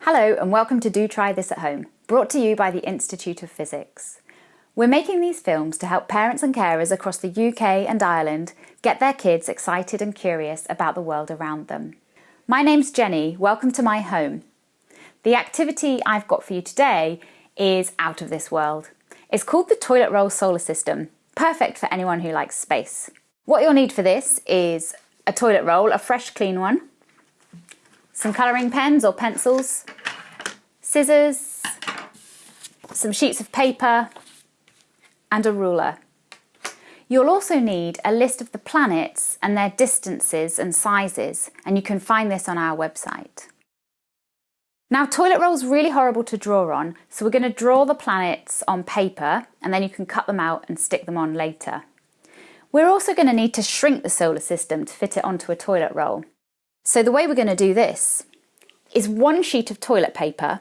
Hello and welcome to Do Try This at Home, brought to you by the Institute of Physics. We're making these films to help parents and carers across the UK and Ireland get their kids excited and curious about the world around them. My name's Jenny, welcome to my home. The activity I've got for you today is out of this world. It's called the Toilet Roll Solar System, perfect for anyone who likes space. What you'll need for this is a toilet roll, a fresh clean one, some colouring pens or pencils, scissors, some sheets of paper and a ruler. You'll also need a list of the planets and their distances and sizes and you can find this on our website. Now toilet roll's really horrible to draw on so we're going to draw the planets on paper and then you can cut them out and stick them on later. We're also going to need to shrink the solar system to fit it onto a toilet roll. So the way we're going to do this is one sheet of toilet paper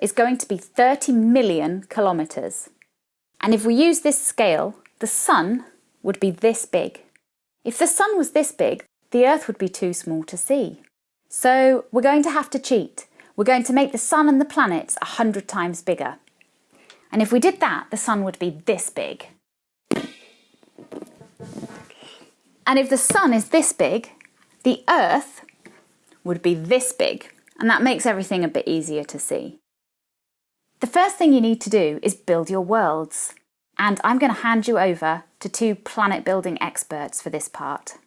is going to be 30 million kilometres. And if we use this scale, the sun would be this big. If the sun was this big, the earth would be too small to see. So we're going to have to cheat. We're going to make the sun and the planets a hundred times bigger. And if we did that, the sun would be this big. And if the sun is this big, the earth would be this big, and that makes everything a bit easier to see. The first thing you need to do is build your worlds, and I'm going to hand you over to two planet building experts for this part.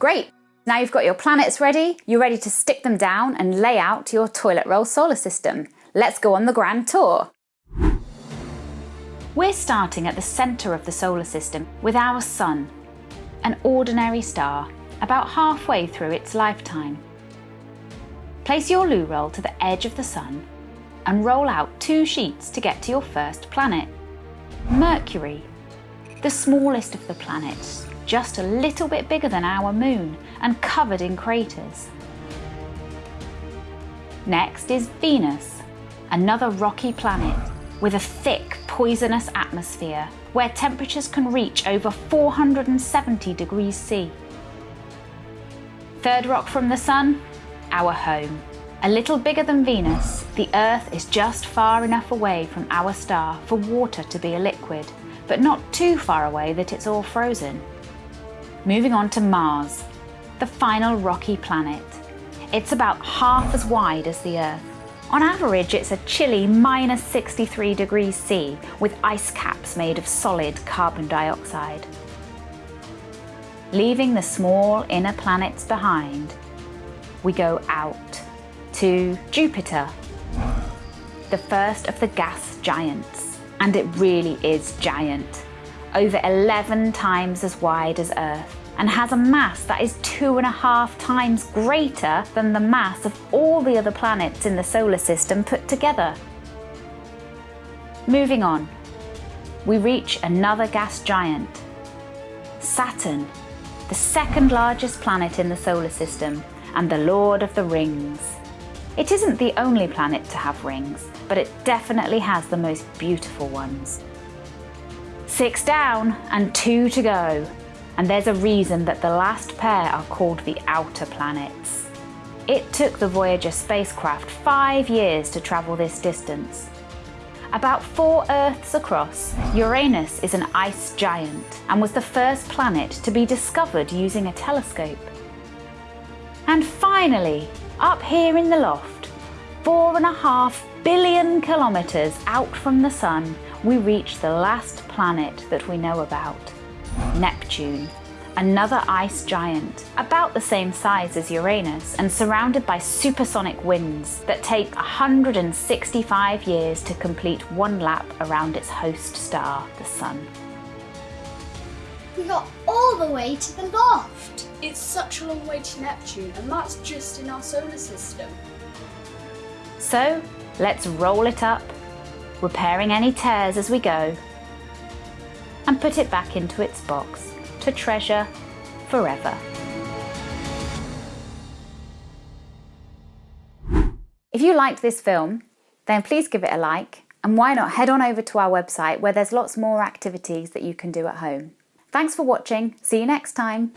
Great! Now you've got your planets ready, you're ready to stick them down and lay out your toilet roll solar system. Let's go on the grand tour. We're starting at the centre of the solar system with our Sun, an ordinary star, about halfway through its lifetime. Place your loo roll to the edge of the Sun and roll out two sheets to get to your first planet, Mercury, the smallest of the planets just a little bit bigger than our moon and covered in craters. Next is Venus, another rocky planet with a thick poisonous atmosphere where temperatures can reach over 470 degrees C. Third rock from the Sun, our home. A little bigger than Venus, the Earth is just far enough away from our star for water to be a liquid, but not too far away that it's all frozen. Moving on to Mars, the final rocky planet. It's about half as wide as the Earth. On average, it's a chilly minus 63 degrees C with ice caps made of solid carbon dioxide. Leaving the small inner planets behind, we go out to Jupiter, the first of the gas giants. And it really is giant over 11 times as wide as Earth and has a mass that is two and a half times greater than the mass of all the other planets in the solar system put together. Moving on, we reach another gas giant, Saturn, the second largest planet in the solar system and the Lord of the Rings. It isn't the only planet to have rings, but it definitely has the most beautiful ones. Six down and two to go. And there's a reason that the last pair are called the outer planets. It took the Voyager spacecraft five years to travel this distance. About four Earths across, Uranus is an ice giant and was the first planet to be discovered using a telescope. And finally, up here in the loft, four and a half billion kilometres out from the Sun, we reach the last planet that we know about, Neptune, another ice giant, about the same size as Uranus and surrounded by supersonic winds that take 165 years to complete one lap around its host star, the Sun. We got all the way to the loft. It's such a long way to Neptune, and that's just in our solar system. So let's roll it up, repairing any tears as we go, and put it back into its box to treasure forever. If you liked this film, then please give it a like and why not head on over to our website where there's lots more activities that you can do at home. Thanks for watching, see you next time.